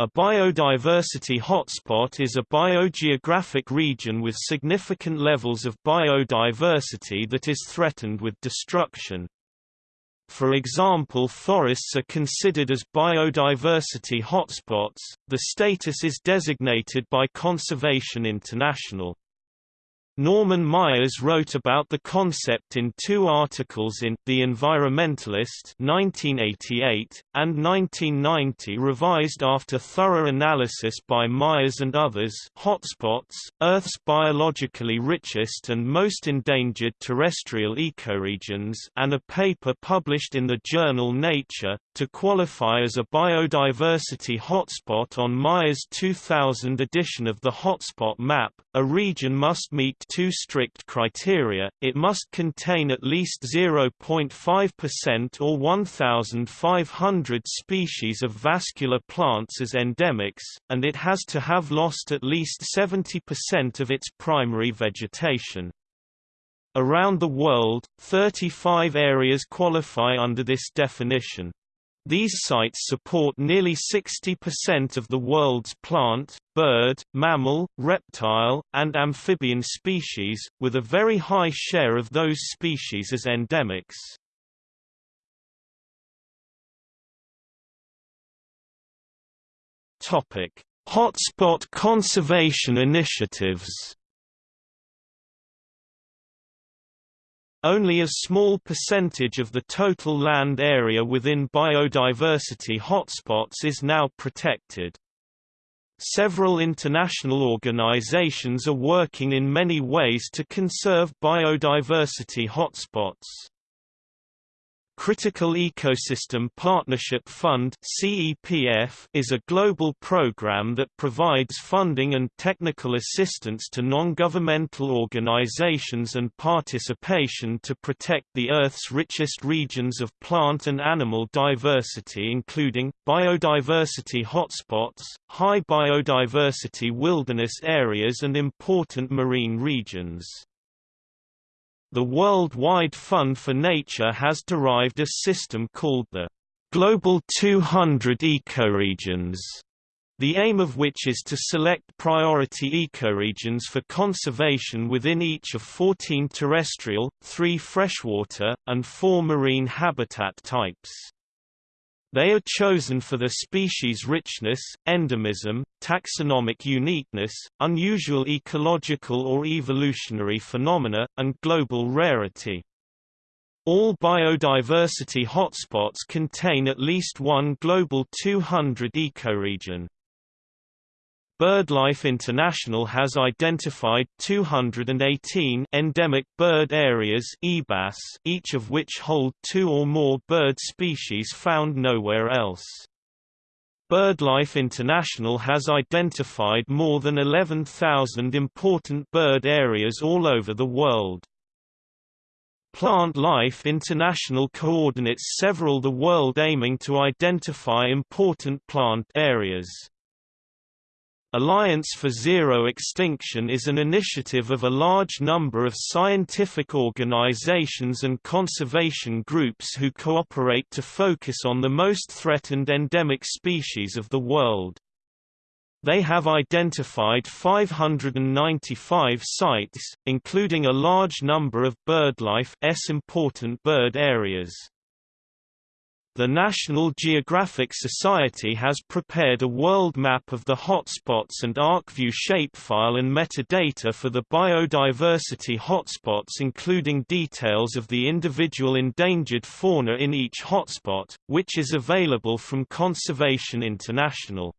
A biodiversity hotspot is a biogeographic region with significant levels of biodiversity that is threatened with destruction. For example forests are considered as biodiversity hotspots, the status is designated by Conservation International. Norman Myers wrote about the concept in two articles in The Environmentalist 1988, and 1990 revised after thorough analysis by Myers and others Hotspots, Earth's biologically richest and most endangered terrestrial ecoregions and a paper published in the journal Nature, to qualify as a biodiversity hotspot on Myers' 2000 edition of the Hotspot Map, a region must meet two strict criteria, it must contain at least 0.5% or 1,500 species of vascular plants as endemics, and it has to have lost at least 70% of its primary vegetation. Around the world, 35 areas qualify under this definition. These sites support nearly 60% of the world's plant, bird, mammal, reptile, and amphibian species, with a very high share of those species as endemics. Hotspot conservation initiatives Only a small percentage of the total land area within biodiversity hotspots is now protected. Several international organizations are working in many ways to conserve biodiversity hotspots. Critical Ecosystem Partnership Fund is a global program that provides funding and technical assistance to non-governmental organizations and participation to protect the Earth's richest regions of plant and animal diversity including biodiversity hotspots, high biodiversity wilderness areas and important marine regions. The Worldwide Fund for Nature has derived a system called the Global 200 Ecoregions, the aim of which is to select priority ecoregions for conservation within each of 14 terrestrial, 3 freshwater, and 4 marine habitat types. They are chosen for their species richness, endemism, taxonomic uniqueness, unusual ecological or evolutionary phenomena, and global rarity. All biodiversity hotspots contain at least one Global 200 ecoregion. BirdLife International has identified 218 endemic bird areas EBAS, each of which hold two or more bird species found nowhere else. BirdLife International has identified more than 11,000 important bird areas all over the world. Plantlife International coordinates several the world aiming to identify important plant areas. Alliance for Zero Extinction is an initiative of a large number of scientific organizations and conservation groups who cooperate to focus on the most threatened endemic species of the world. They have identified 595 sites, including a large number of birdlife S important bird areas. The National Geographic Society has prepared a world map of the hotspots and ArcView shapefile and metadata for the biodiversity hotspots including details of the individual endangered fauna in each hotspot, which is available from Conservation International.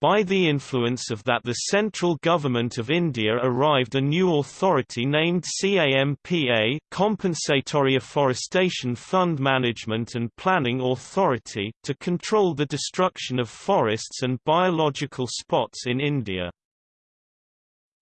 By the influence of that the central government of India arrived a new authority named CAMPA Compensatory Afforestation Fund Management and Planning Authority to control the destruction of forests and biological spots in India.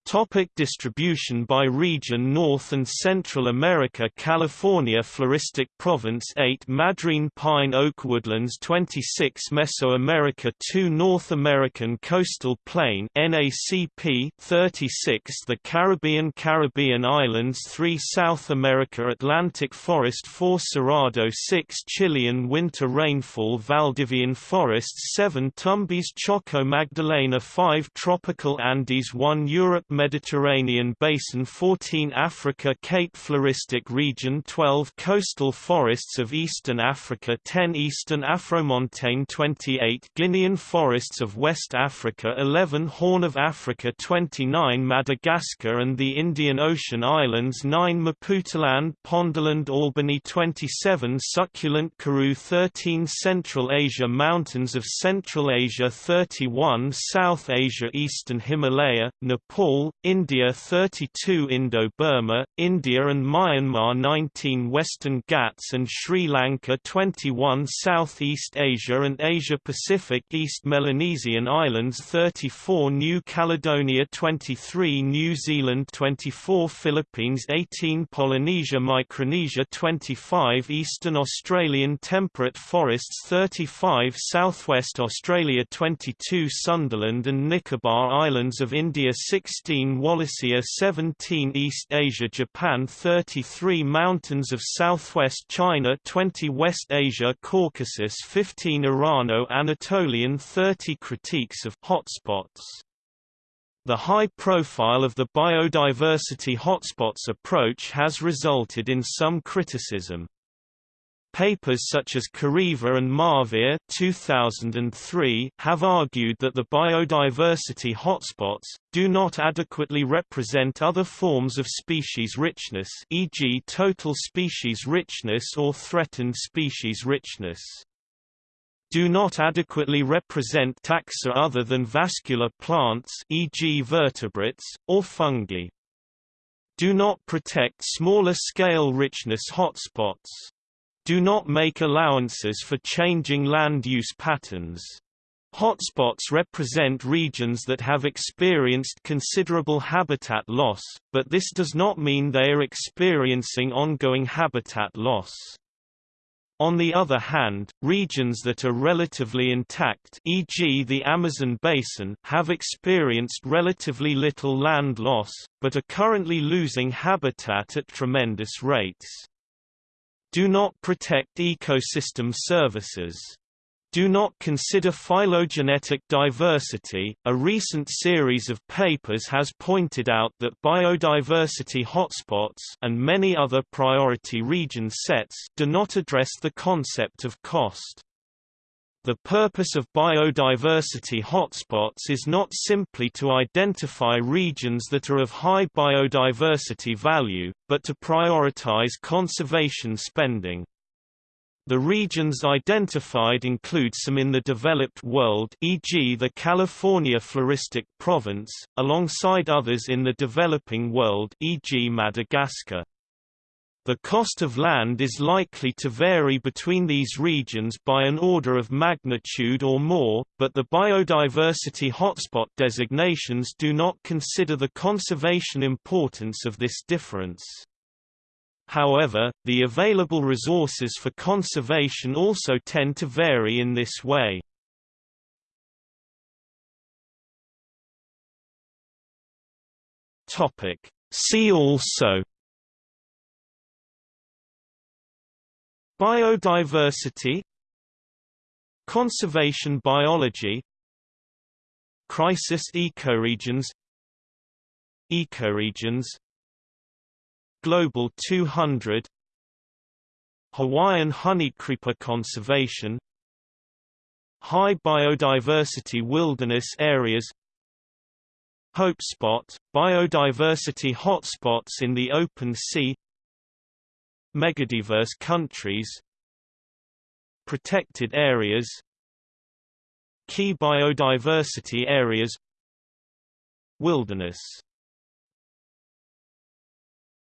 Topic distribution by region North and Central America California Floristic Province 8 Madrean Pine Oak Woodlands 26 Mesoamerica 2 North American Coastal Plain NACP 36 The Caribbean Caribbean Islands 3 South America Atlantic Forest 4 Cerrado 6 Chilean Winter Rainfall Valdivian Forests 7 Tumbes Choco Magdalena 5 Tropical Andes 1 Europe Mediterranean Basin 14 Africa Cape Floristic Region 12 Coastal forests of Eastern Africa 10 Eastern Afromontane 28 Guinean forests of West Africa 11 Horn of Africa 29 Madagascar and the Indian Ocean Islands 9 Maputaland Pondoland Albany 27 Succulent Karoo 13 Central Asia Mountains of Central Asia 31 South Asia Eastern Himalaya, Nepal India 32 Indo-Burma, India and Myanmar 19 Western Ghats and Sri Lanka 21 Southeast Asia and Asia-Pacific East Melanesian Islands 34 New Caledonia 23 New Zealand 24 Philippines 18 Polynesia Micronesia 25 Eastern Australian temperate forests 35 Southwest Australia 22 Sundaland and Nicobar Islands of India 16 16 Wallacea 17 East Asia Japan 33 Mountains of southwest China 20 West Asia Caucasus 15 Irano-Anatolian 30 Critiques of hotspots the high profile of the biodiversity hotspots approach has resulted in some criticism. Papers such as Kareiva and Marvier 2003 have argued that the biodiversity hotspots, do not adequately represent other forms of species richness e.g. total species richness or threatened species richness do not adequately represent taxa other than vascular plants e.g. vertebrates, or fungi. Do not protect smaller-scale richness hotspots do not make allowances for changing land use patterns. Hotspots represent regions that have experienced considerable habitat loss, but this does not mean they are experiencing ongoing habitat loss. On the other hand, regions that are relatively intact e.g. the Amazon basin have experienced relatively little land loss, but are currently losing habitat at tremendous rates. Do not protect ecosystem services. Do not consider phylogenetic diversity. A recent series of papers has pointed out that biodiversity hotspots and many other priority region sets do not address the concept of cost. The purpose of biodiversity hotspots is not simply to identify regions that are of high biodiversity value, but to prioritize conservation spending. The regions identified include some in the developed world e.g. the California Floristic Province, alongside others in the developing world e.g. Madagascar. The cost of land is likely to vary between these regions by an order of magnitude or more, but the biodiversity hotspot designations do not consider the conservation importance of this difference. However, the available resources for conservation also tend to vary in this way. See also Biodiversity Conservation biology Crisis ecoregions Ecoregions Global 200 Hawaiian honeycreeper conservation High biodiversity wilderness areas Hopespot, biodiversity hotspots in the open sea megadiverse countries protected areas key biodiversity areas wilderness